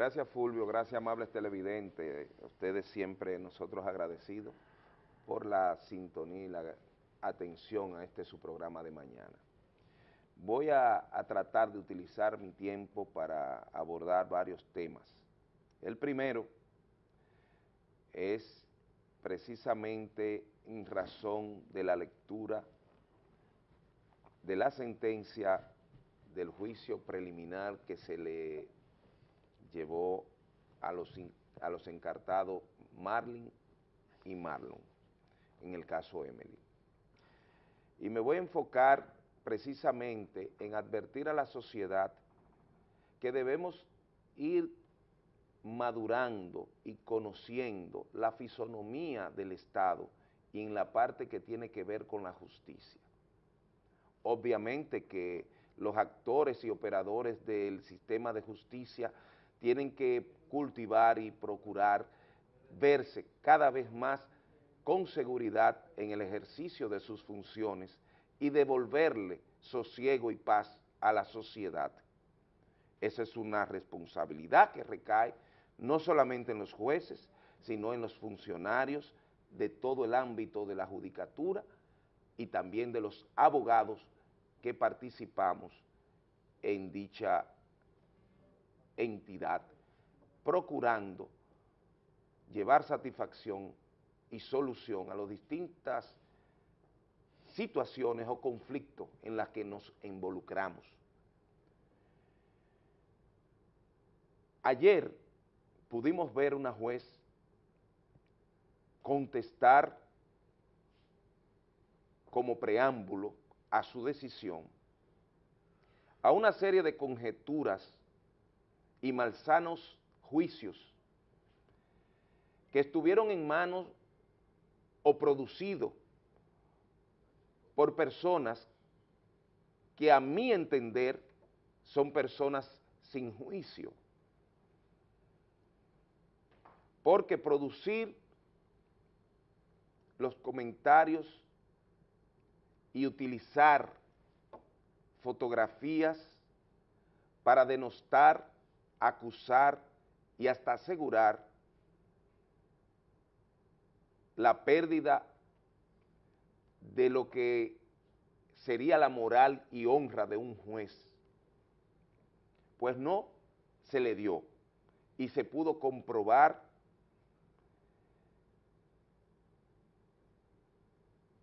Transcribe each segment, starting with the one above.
Gracias Fulvio, gracias amables televidentes, ustedes siempre nosotros agradecidos por la sintonía y la atención a este su programa de mañana. Voy a, a tratar de utilizar mi tiempo para abordar varios temas. El primero es precisamente en razón de la lectura de la sentencia del juicio preliminar que se le llevó a los, encartados Marlin y Marlon en el caso Emily. Y me voy a enfocar precisamente en advertir a la sociedad que debemos ir madurando y conociendo la fisonomía del Estado y en la parte que tiene que ver con la justicia. Obviamente que los actores y operadores del sistema de justicia tienen que cultivar y procurar verse cada vez más con seguridad en el ejercicio de sus funciones y devolverle sosiego y paz a la sociedad. Esa es una responsabilidad que recae no solamente en los jueces, sino en los funcionarios de todo el ámbito de la judicatura y también de los abogados que participamos en dicha entidad, procurando llevar satisfacción y solución a las distintas situaciones o conflictos en las que nos involucramos. Ayer pudimos ver una juez contestar como preámbulo a su decisión a una serie de conjeturas y malsanos juicios que estuvieron en manos o producidos por personas que a mi entender son personas sin juicio. Porque producir los comentarios y utilizar fotografías para denostar, acusar y hasta asegurar la pérdida de lo que sería la moral y honra de un juez. Pues no se le dio y se pudo comprobar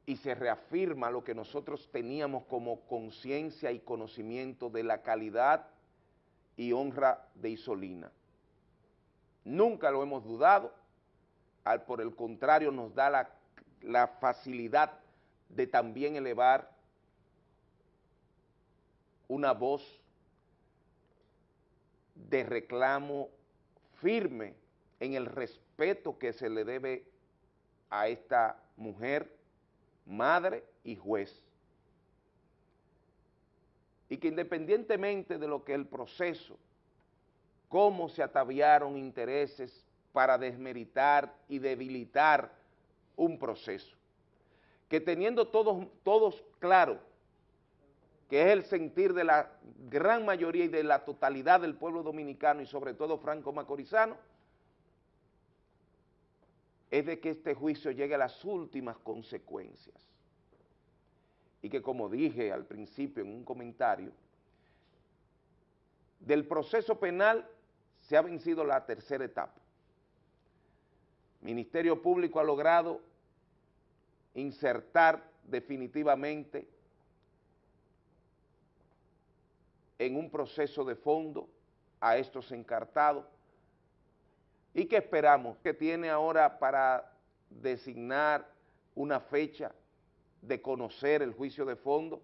y se reafirma lo que nosotros teníamos como conciencia y conocimiento de la calidad y honra de Isolina. Nunca lo hemos dudado, al por el contrario nos da la, la facilidad de también elevar una voz de reclamo firme en el respeto que se le debe a esta mujer madre y juez. Y que independientemente de lo que el proceso, cómo se ataviaron intereses para desmeritar y debilitar un proceso, que teniendo todos, todos claro que es el sentir de la gran mayoría y de la totalidad del pueblo dominicano y sobre todo franco-macorizano, es de que este juicio llegue a las últimas consecuencias. Y que como dije al principio en un comentario, del proceso penal se ha vencido la tercera etapa. Ministerio Público ha logrado insertar definitivamente en un proceso de fondo a estos encartados ¿Y qué esperamos? Que tiene ahora para designar una fecha de conocer el juicio de fondo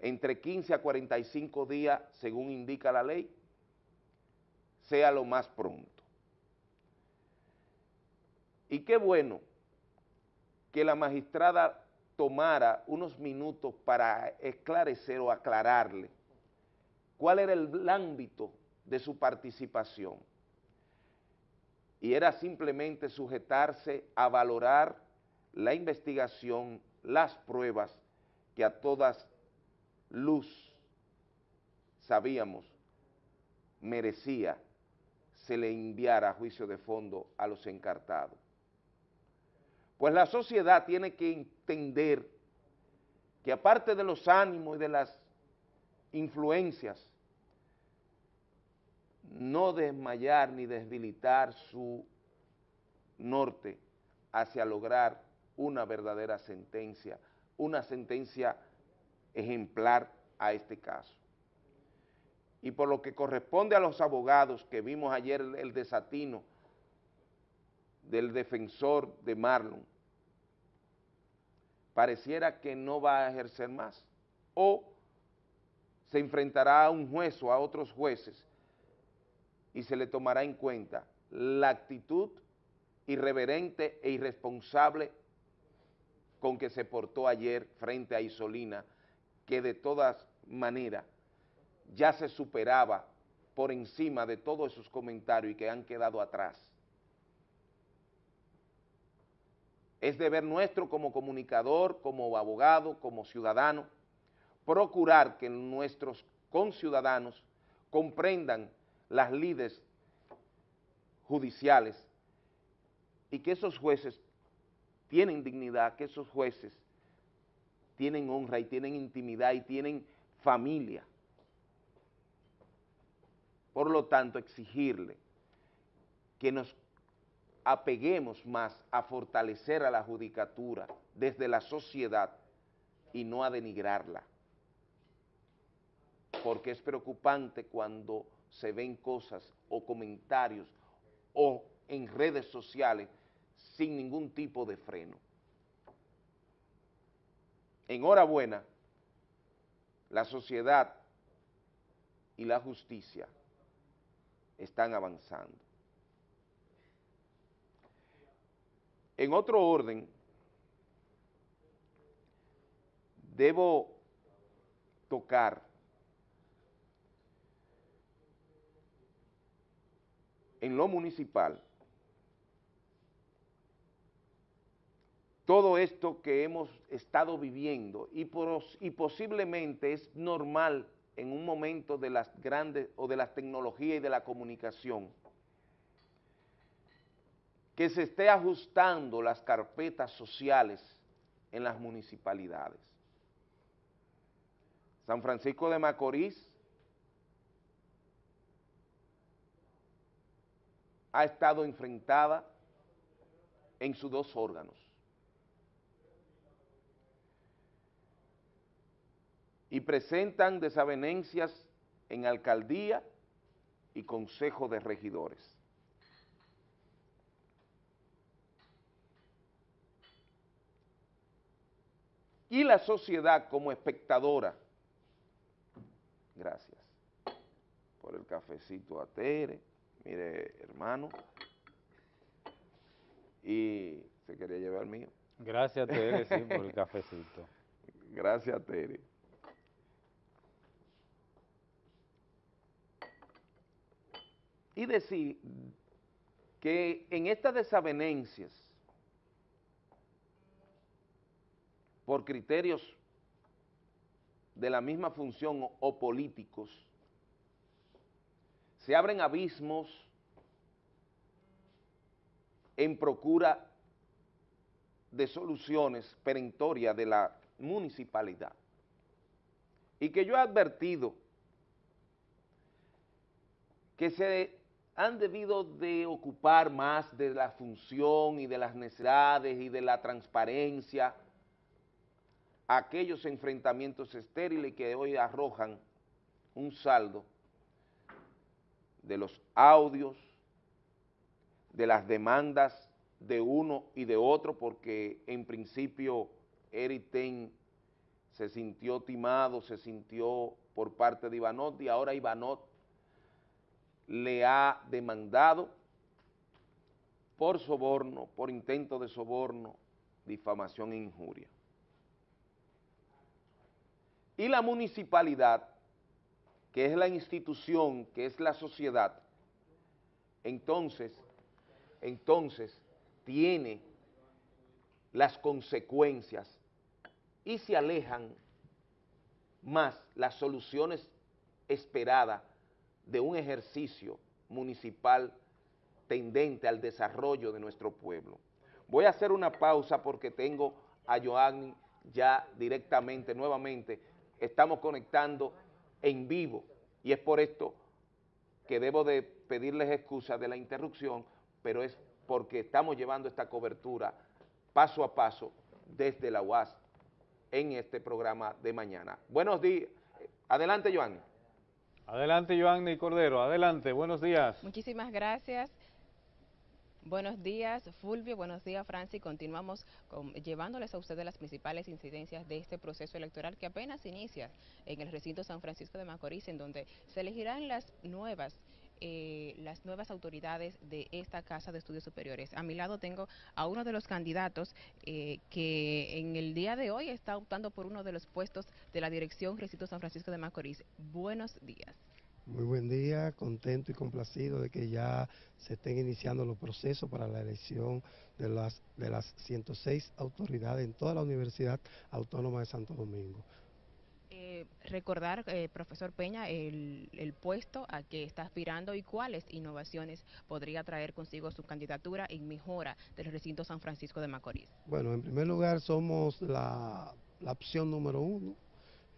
entre 15 a 45 días, según indica la ley, sea lo más pronto. Y qué bueno que la magistrada tomara unos minutos para esclarecer o aclararle cuál era el ámbito de su participación y era simplemente sujetarse a valorar la investigación, las pruebas que a todas luz sabíamos merecía se le enviara a juicio de fondo a los encartados. Pues la sociedad tiene que entender que aparte de los ánimos y de las influencias, no desmayar ni debilitar su norte hacia lograr una verdadera sentencia, una sentencia ejemplar a este caso. Y por lo que corresponde a los abogados que vimos ayer el desatino del defensor de Marlon, pareciera que no va a ejercer más o se enfrentará a un juez o a otros jueces y se le tomará en cuenta la actitud irreverente e irresponsable con que se portó ayer frente a Isolina, que de todas maneras ya se superaba por encima de todos esos comentarios y que han quedado atrás. Es deber nuestro como comunicador, como abogado, como ciudadano, procurar que nuestros conciudadanos comprendan las lides judiciales y que esos jueces tienen dignidad, que esos jueces tienen honra y tienen intimidad y tienen familia. Por lo tanto, exigirle que nos apeguemos más a fortalecer a la judicatura desde la sociedad y no a denigrarla. Porque es preocupante cuando se ven cosas o comentarios o en redes sociales sin ningún tipo de freno. Enhorabuena, la sociedad y la justicia están avanzando. En otro orden, debo tocar en lo municipal todo esto que hemos estado viviendo y, posiblemente es normal en un momento de las grandes o de las tecnologías y de la comunicación que se esté ajustando las carpetas sociales en las municipalidades. San Francisco de Macorís ha estado enfrentada en sus dos órganos. Y presentan desavenencias en alcaldía y consejo de regidores. Y la sociedad como espectadora, gracias por el cafecito a Tere, Mire, hermano. Y se quería llevar mío. Gracias, Tere, sí, por el cafecito. Gracias, Tere. Y decir que en estas desavenencias, por criterios de la misma función o políticos, se abren abismos en procura de soluciones perentorias de la municipalidad. Y que yo he advertido que se han debido de ocupar más de la función y de las necesidades y de la transparencia aquellos enfrentamientos estériles que hoy arrojan un saldo de los audios, de las demandas de uno y de otro, porque en principio Eric Ten se sintió timado, se sintió por parte de Ivanot y ahora Ivanot le ha demandado por soborno, por intento de soborno, difamación e injuria. Y la municipalidad que es la institución, que es la sociedad, entonces, entonces tiene las consecuencias y se alejan más las soluciones esperadas de un ejercicio municipal tendente al desarrollo de nuestro pueblo. Voy a hacer una pausa porque tengo a Joanny ya directamente, nuevamente, estamos conectando en vivo y es por esto que debo de pedirles excusa de la interrupción, pero es porque estamos llevando esta cobertura paso a paso desde la UAS en este programa de mañana. Buenos días. Adelante, Joanny. Adelante, Joanny Cordero. Adelante, buenos días. Muchísimas gracias. Buenos días, Fulvio. Buenos días, Francis. Continuamos llevándoles a ustedes las principales incidencias de este proceso electoral que apenas inicia en el recinto San Francisco de Macorís, en donde se elegirán las nuevas eh, las nuevas autoridades de esta Casa de Estudios Superiores. A mi lado tengo a uno de los candidatos eh, que en el día de hoy está optando por uno de los puestos de la dirección Recinto San Francisco de Macorís. Buenos días. Muy buen día, contento y complacido de que ya se estén iniciando los procesos para la elección de las, de las 106 autoridades en toda la Universidad Autónoma de Santo Domingo. Eh, recordar, eh, profesor Peña, el, el, puesto a que está aspirando y cuáles innovaciones podría traer consigo su candidatura en mejora del recinto San Francisco de Macorís. Bueno, en primer lugar somos la, la opción número uno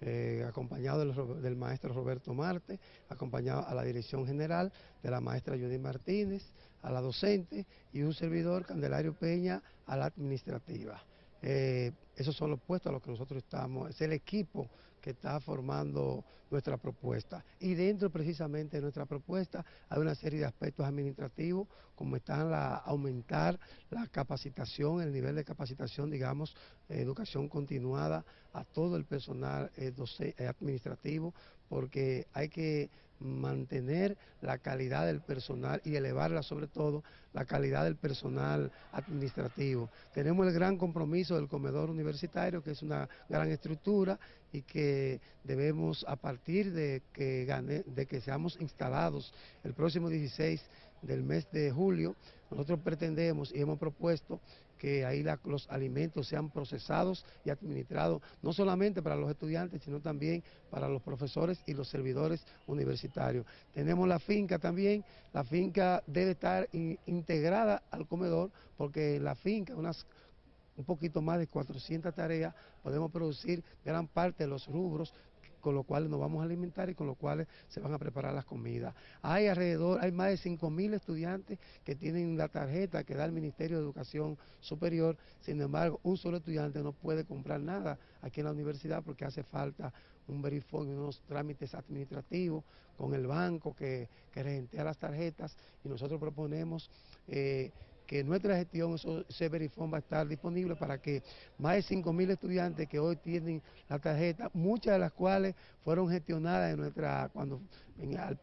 eh, acompañado del, maestro Roberto Marte, acompañado a la dirección general de la maestra Judy Martínez, a la docente y un servidor, Candelario Peña, a la administrativa. Eh, esos son los puestos a los que nosotros estamos, es el equipo que está formando nuestra propuesta. Y dentro precisamente de nuestra propuesta hay una serie de aspectos administrativos, como están la, aumentar la capacitación, el nivel de capacitación, digamos, educación continuada a todo el personal eh, eh, administrativo, porque hay que mantener la calidad del personal y elevarla sobre todo la calidad del personal administrativo. Tenemos el gran compromiso del comedor universitario, que es una gran estructura y que debemos, a partir de que, de que seamos instalados el próximo 16 del mes de julio, nosotros pretendemos y hemos propuesto que ahí los alimentos sean procesados y administrados, no solamente para los estudiantes, sino también para los profesores y los servidores universitarios. Tenemos la finca también, la finca debe estar integrada al comedor, porque la finca, unas un poquito más de 400 tareas, podemos producir gran parte de los rubros con los cuales nos vamos a alimentar y con los cuales se van a preparar las comidas. Hay alrededor, hay más de 5 mil estudiantes que tienen la tarjeta que da el Ministerio de Educación Superior, sin embargo, un solo estudiante no puede comprar nada aquí en la universidad porque hace falta un verifón unos trámites administrativos con el banco que, que regentea las tarjetas y nosotros proponemos... Eh, que nuestra gestión ese verifón va a estar disponible para que más de 5 mil estudiantes que hoy tienen la tarjeta, muchas de las cuales fueron gestionadas en nuestra, cuando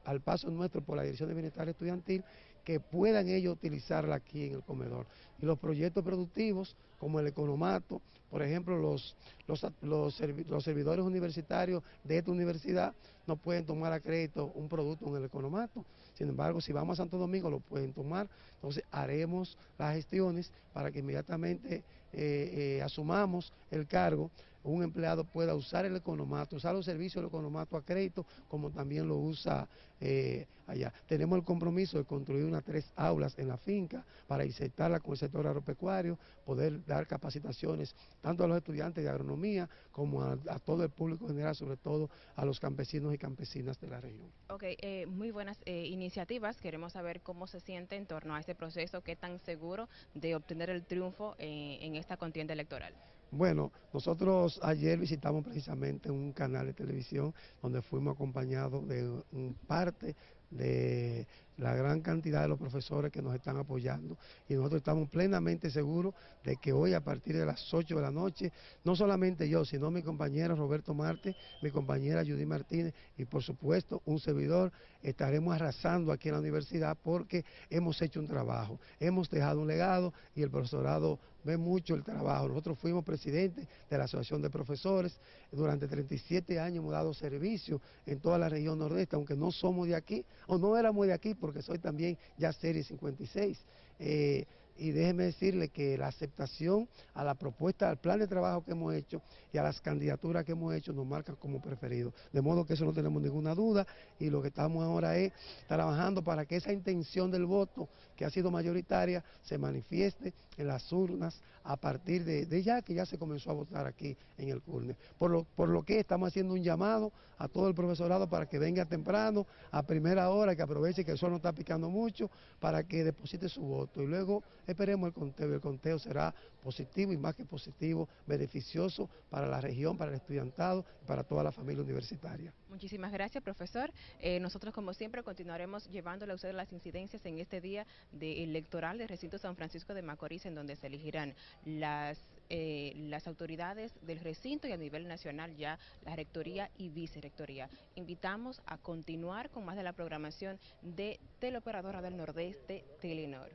al, paso nuestro por la Dirección de Bienestar Estudiantil, que puedan ellos utilizarla aquí en el comedor. Y los proyectos productivos, como el economato, por ejemplo, los, los, los, servidores universitarios de esta universidad no pueden tomar a crédito un producto en el economato. Sin embargo, si vamos a Santo Domingo lo pueden tomar. Entonces haremos las gestiones para que inmediatamente eh, eh, asumamos el cargo un empleado pueda usar el economato, usar los servicios del economato a crédito, como también lo usa eh, allá. Tenemos el compromiso de construir unas tres aulas en la finca para insertarla con el sector agropecuario, poder dar capacitaciones tanto a los estudiantes de agronomía como a, todo el público general, sobre todo a los campesinos y campesinas de la región. Ok, eh, muy buenas eh, iniciativas. Queremos saber cómo se siente en torno a este proceso, qué tan seguro de obtener el triunfo en esta contienda electoral. Bueno, nosotros ayer visitamos precisamente un canal de televisión donde fuimos acompañados de un parte de la gran cantidad de los profesores que nos están apoyando. Y nosotros estamos plenamente seguros de que hoy a partir de las 8 de la noche, no solamente yo, sino mi compañero Roberto Marte, mi compañera Judy Martínez y por supuesto un servidor, estaremos arrasando aquí en la universidad porque hemos hecho un trabajo, hemos dejado un legado y el profesorado ve mucho el trabajo. Nosotros fuimos presidentes de la Asociación de Profesores, durante 37 años hemos dado servicio en toda la región nordeste, aunque no somos de aquí, o no éramos de aquí, porque soy también ya serie 56. Eh, y déjeme decirle que la aceptación a la propuesta, al plan de trabajo que hemos hecho y a las candidaturas que hemos hecho nos marcan como preferidos. De modo que eso no tenemos ninguna duda y lo que estamos ahora es trabajando para que esa intención del voto que ha sido mayoritaria se manifieste en las urnas a partir de, ya que ya se comenzó a votar aquí en el CURNE. Por lo, por lo que estamos haciendo un llamado a todo el profesorado para que venga temprano, a primera hora, que aproveche que el sol no está picando mucho, para que deposite su voto. Y luego esperemos el conteo. El conteo será positivo y más que positivo, beneficioso para la región, para el estudiantado y para toda la familia universitaria. Muchísimas gracias, profesor. Eh, nosotros, como siempre, continuaremos llevándole a ustedes las incidencias en este día de electoral del recinto San Francisco de Macorís, en donde se elegirán las, eh, las autoridades del recinto y a nivel nacional ya la rectoría y vicerrectoría. Invitamos a continuar con más de la programación de Teleoperadora del Nordeste, Telenor.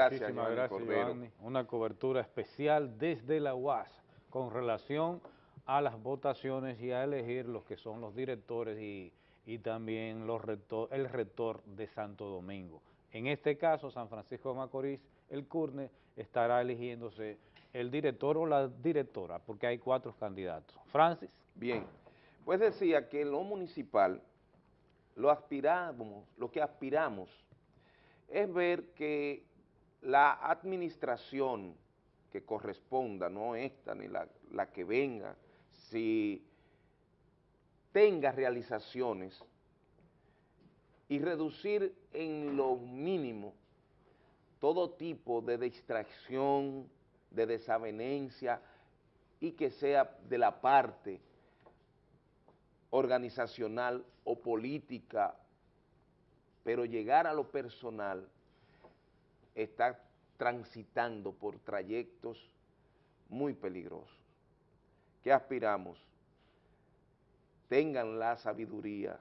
Gracias, Muchísimas gracias, Una cobertura especial desde la UAS con relación a las votaciones y a elegir los que son los directores y, también los el rector de Santo Domingo. En este caso, San Francisco de Macorís, el CURNE estará eligiéndose el director o la directora, porque hay cuatro candidatos. Francis. Bien, pues decía que en lo municipal, lo aspiramos, lo que aspiramos es ver que la administración que corresponda, no esta ni la, la que venga, si tenga realizaciones y reducir en lo mínimo todo tipo de distracción, de desavenencia y que sea de la parte organizacional o política, pero llegar a lo personal está transitando por trayectos muy peligrosos. ¿Qué aspiramos? Tengan la sabiduría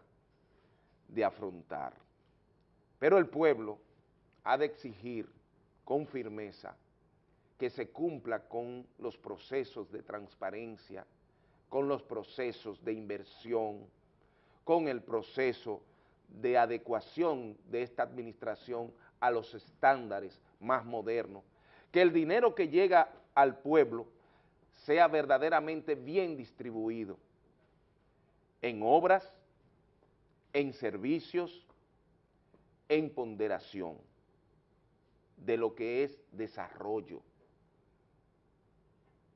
de afrontar. Pero el pueblo ha de exigir con firmeza que se cumpla con los procesos de transparencia, con los procesos de inversión, con el proceso de adecuación de esta administración a los estándares más modernos, que el dinero que llega al pueblo sea verdaderamente bien distribuido en obras, en servicios, en ponderación de lo que es desarrollo,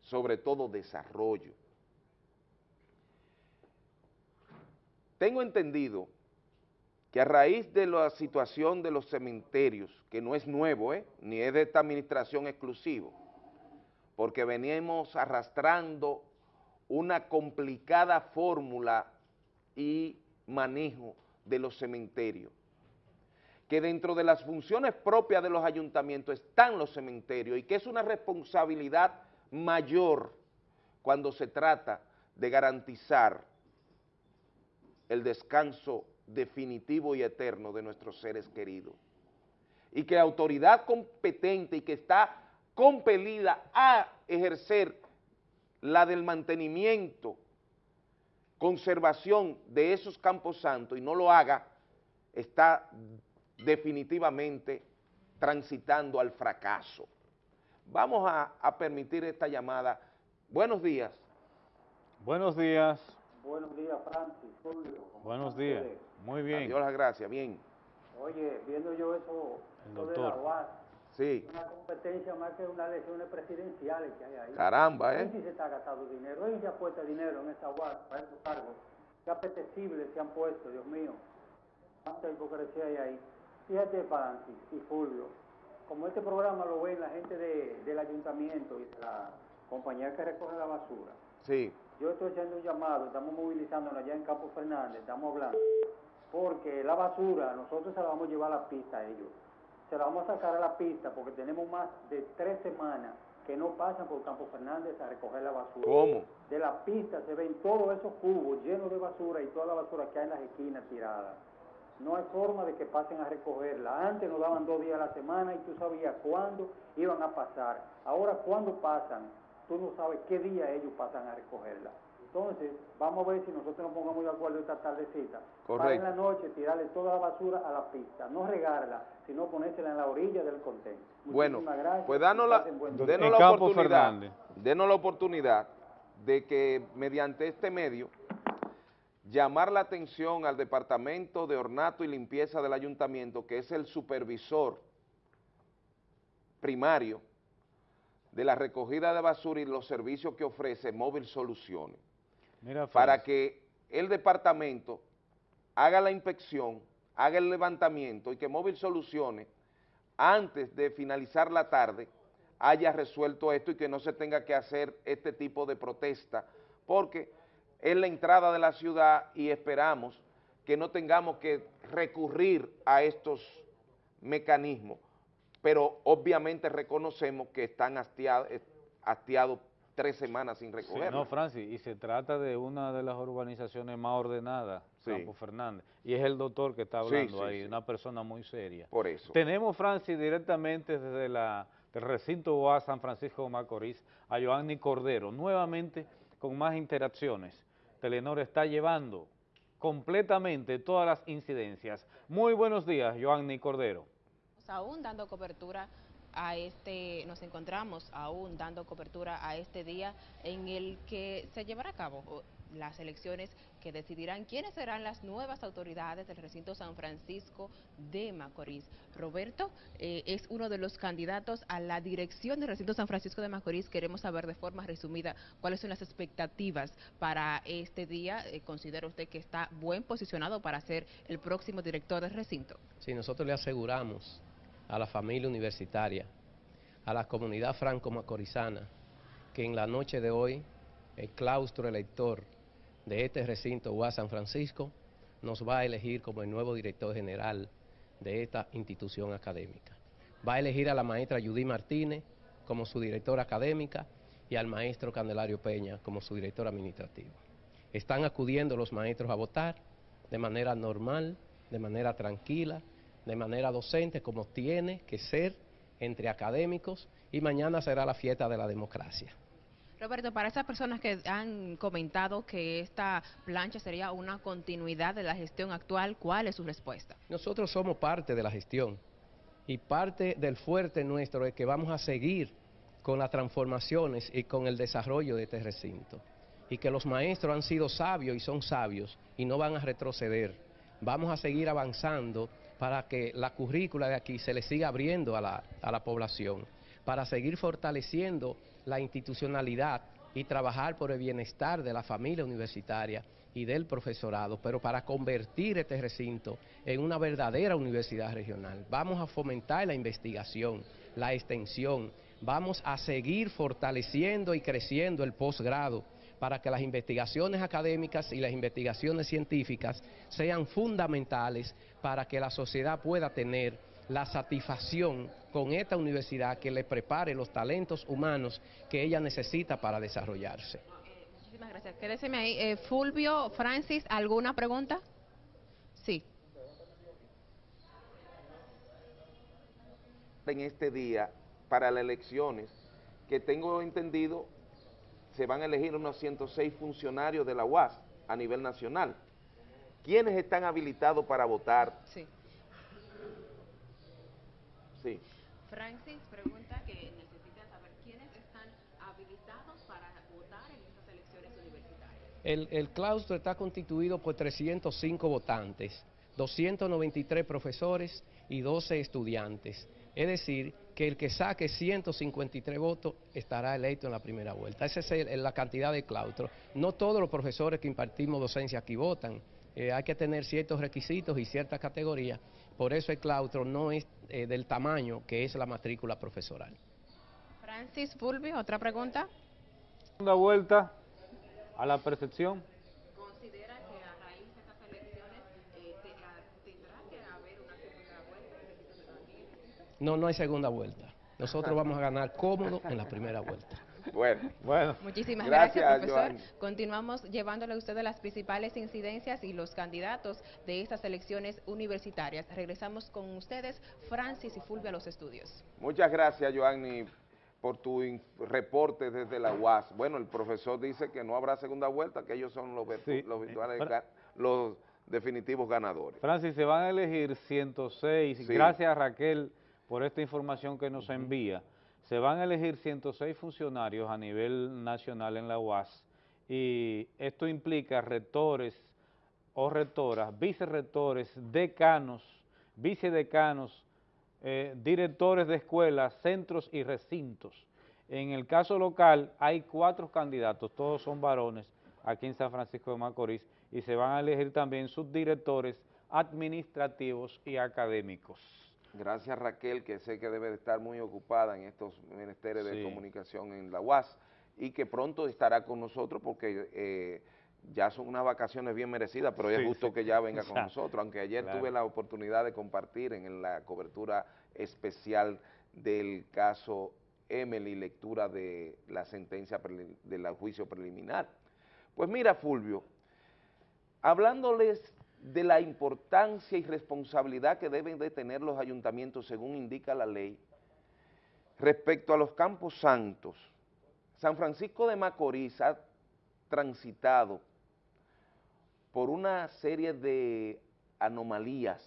sobre todo desarrollo. Tengo entendido que a raíz de la situación de los cementerios, que no es nuevo, ¿eh? ni es de esta administración exclusivo, porque veníamos arrastrando una complicada fórmula y manejo de los cementerios, que dentro de las funciones propias de los ayuntamientos están los cementerios y que es una responsabilidad mayor cuando se trata de garantizar el descanso definitivo y eterno de nuestros seres queridos. Y que la autoridad competente y que está compelida a ejercer la del mantenimiento, conservación de esos campos santos y no lo haga, está definitivamente transitando al fracaso. Vamos a, a permitir esta llamada. Buenos días. Buenos días. Buenos días, Francis. Buenos días. Muy bien. Dios las gracias, bien. Oye, viendo yo eso, de la UAS, sí. una competencia más que unas elecciones presidenciales que hay ahí. Caramba, ¿eh? Sí se está gastando dinero. Ella puesto dinero en esa UAS para esos cargos. Qué apetecibles se han puesto, Dios mío. Cuánta hipocresía hay ahí. Fíjate, Francis y Fulvio, como este programa lo ven la gente de, del ayuntamiento y la compañía que recoge la basura. Sí. Yo estoy haciendo un llamado, estamos movilizándonos allá en Campo Fernández, estamos hablando porque la basura nosotros se la vamos a llevar a la pista a ellos. Se la vamos a sacar a la pista porque tenemos más de tres semanas que no pasan por Campo Fernández a recoger la basura. ¿Cómo? De la pista se ven todos esos cubos llenos de basura y toda la basura que hay en las esquinas tirada. No hay forma de que pasen a recogerla. Antes nos daban dos días a la semana y tú sabías cuándo iban a pasar. Ahora, cuando pasan? Tú no sabes qué día ellos pasan a recogerla. Entonces, vamos a ver si nosotros nos pongamos de acuerdo esta tardecita. Correcto. Para en la noche tirarle toda la basura a la pista, no regarla, sino ponérsela en la orilla del contenedor. Bueno, gracias. pues danos la, denos la oportunidad, denos la oportunidad de que mediante este medio llamar la atención al Departamento de Ornato y Limpieza del Ayuntamiento, que es el supervisor primario de la recogida de basura y los servicios que ofrece Móvil Soluciones, para que el departamento haga la inspección, haga el levantamiento y que Móvil Soluciones, antes de finalizar la tarde, haya resuelto esto y que no se tenga que hacer este tipo de protesta, porque es la entrada de la ciudad y esperamos que no tengamos que recurrir a estos mecanismos, pero obviamente reconocemos que están hastiados, tres semanas sin recoger. no, Francis, y se trata de una de las organizaciones más ordenadas, Campo Fernández, y es el doctor que está hablando ahí, una persona muy seria. Por eso. Tenemos, Francis, directamente desde la, el recinto UA San Francisco de Macorís, a Joanny Cordero, nuevamente con más interacciones. Telenor está llevando completamente todas las incidencias. Muy buenos días, Joanny Cordero. Aún dando cobertura a este, nos encontramos aún dando cobertura a este día en el que se llevará a cabo las elecciones que decidirán quiénes serán las nuevas autoridades del recinto San Francisco de Macorís. Roberto eh, es uno de los candidatos a la dirección del recinto San Francisco de Macorís. Queremos saber de forma resumida cuáles son las expectativas para este día. Eh, ¿Considera usted que está buen posicionado para ser el próximo director del recinto? Sí, nosotros le aseguramos a la familia universitaria, a la comunidad franco-macorizana, que en la noche de hoy el claustro elector de este recinto UA San Francisco nos va a elegir como el nuevo director general de esta institución académica. Va a elegir a la maestra Judy Martínez como su directora académica y al maestro Candelario Peña como su director administrativo. Están acudiendo los maestros a votar de manera normal, de manera tranquila, de manera docente, como tiene que ser entre académicos, y mañana será la fiesta de la democracia. Roberto, para esas personas que han comentado que esta plancha sería una continuidad de la gestión actual, ¿cuál es su respuesta? Nosotros somos parte de la gestión y parte del fuerte nuestro es que vamos a seguir con las transformaciones y con el desarrollo de este recinto. Y que los maestros han sido sabios y son sabios y no van a retroceder. Vamos a seguir avanzando para que la currícula de aquí se le siga abriendo a la, a la población, para seguir fortaleciendo la institucionalidad y trabajar por el bienestar de la familia universitaria y del profesorado, pero para convertir este recinto en una verdadera universidad regional. Vamos a fomentar la investigación, la extensión, vamos a seguir fortaleciendo y creciendo el posgrado para que las investigaciones académicas y las investigaciones científicas sean fundamentales para que la sociedad pueda tener la satisfacción con esta universidad que le prepare los talentos humanos que ella necesita para desarrollarse. Muchísimas gracias. Quédese ahí. Eh, Fulvio, Francis, ¿alguna pregunta? Sí. En este día, para las elecciones, que tengo entendido, se van a elegir unos 106 funcionarios de la UAS a nivel nacional. ¿Quiénes están habilitados para votar? Sí. Sí. Francis pregunta que necesita saber quiénes están habilitados para votar en estas elecciones universitarias. El, el claustro está constituido por 305 votantes, 293 profesores y 12 estudiantes. Es decir, que el que saque 153 votos estará electo en la primera vuelta. Esa es la cantidad de claustro. No todos los profesores que impartimos docencia aquí votan. Eh, hay que tener ciertos requisitos y ciertas categorías por eso el claustro no es eh, del tamaño que es la matrícula profesoral. Francis Fulvio, otra pregunta. Segunda vuelta a la percepción. ¿Considera que a raíz de estas elecciones eh, tendrá que haber una segunda vuelta? No, no hay segunda vuelta. Nosotros vamos a ganar cómodo en la primera vuelta. Bueno, bueno. Muchísimas gracias, profesor. Continuamos llevándole a ustedes las principales incidencias y los candidatos de estas elecciones universitarias. Regresamos con ustedes, Francis y Fulvio, a los estudios. Muchas gracias, Joanny. por tu reporte desde la UAS. Bueno, el profesor dice que no habrá segunda vuelta, que ellos son los, los virtuales, los definitivos ganadores. Francis, se van a elegir 106, gracias Raquel por esta información que nos envía, se van a elegir 106 funcionarios a nivel nacional en la UAS y esto implica rectores o rectoras, vicerrectores, decanos, vicedecanos, eh, directores de escuelas, centros y recintos. En el caso local hay cuatro candidatos, todos son varones, aquí en San Francisco de Macorís, y se van a elegir también subdirectores administrativos y académicos. Gracias Raquel, que sé que debe de estar muy ocupada en estos ministerios de comunicación en la UAS y que pronto estará con nosotros porque eh, ya son unas vacaciones bien merecidas, pero es justo que ya venga con nosotros, aunque ayer tuve la oportunidad de compartir en la cobertura especial del caso Emily, lectura de la sentencia del juicio preliminar. Pues mira, Fulvio, hablándoles de la importancia y responsabilidad que deben de tener los ayuntamientos según indica la ley, respecto a los campos santos, San Francisco de Macorís ha transitado por una serie de anomalías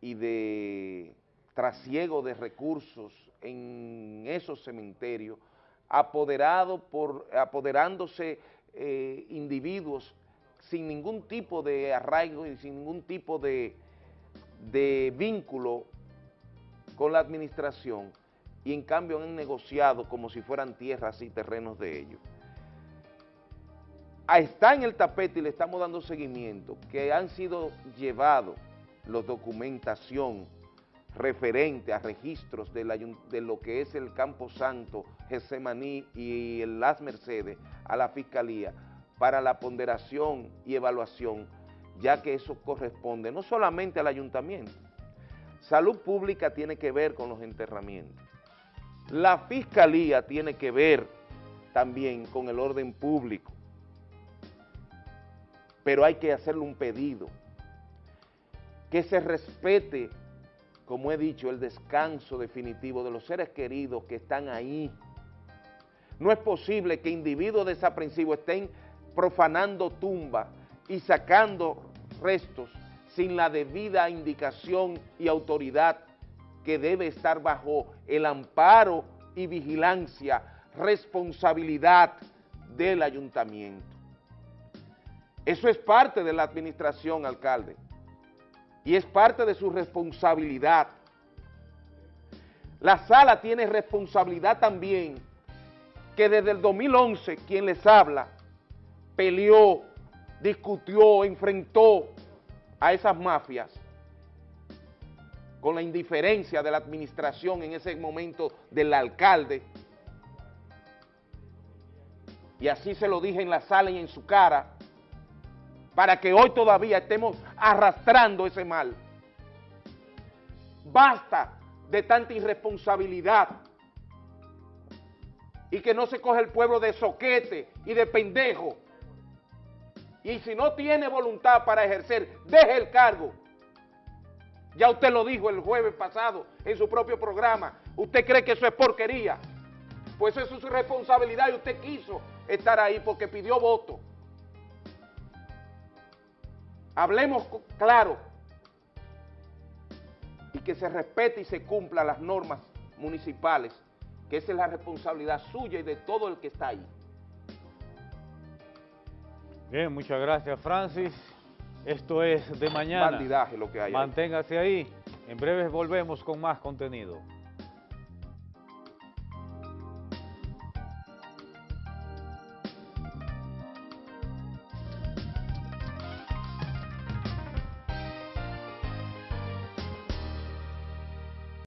y de trasiego de recursos en esos cementerios, apoderado por, apoderándose eh, individuos sin ningún tipo de arraigo y sin ningún tipo de, vínculo con la administración y en cambio han negociado como si fueran tierras y terrenos de ellos. Está en el tapete y le estamos dando seguimiento, que han sido llevados los documentación referente a registros de, de, lo que es el Campo Santo, Gesemaní y Las Mercedes a la Fiscalía para la ponderación y evaluación, ya que eso corresponde no solamente al ayuntamiento. Salud Pública tiene que ver con los enterramientos. La Fiscalía tiene que ver también con el orden público. Pero hay que hacerle un pedido, que se respete, como he dicho, el descanso definitivo de los seres queridos que están ahí. No es posible que individuos desaprensivos estén profanando tumbas y sacando restos sin la debida indicación y autoridad que debe estar bajo el amparo y vigilancia, responsabilidad del ayuntamiento. Eso es parte de la administración, alcalde, y es parte de su responsabilidad. La sala tiene responsabilidad también que desde el 2011 quien les habla peleó, discutió, enfrentó a esas mafias con la indiferencia de la administración en ese momento del alcalde. Y así se lo dije en la sala y en su cara, para que hoy todavía estemos arrastrando ese mal. Basta de tanta irresponsabilidad y que no se coge el pueblo de soquete y de pendejo y si no tiene voluntad para ejercer, deje el cargo. Ya usted lo dijo el jueves pasado en su propio programa. ¿Usted cree que eso es porquería? Pues eso es su responsabilidad y usted quiso estar ahí porque pidió voto. Hablemos claro y que se respete y se cumpla las normas municipales, que esa es la responsabilidad suya y de todo el que está ahí. Bien, muchas gracias Francis. Esto es de mañana. Bandidaje lo que hay. Manténgase ahí. En breve volvemos con más contenido.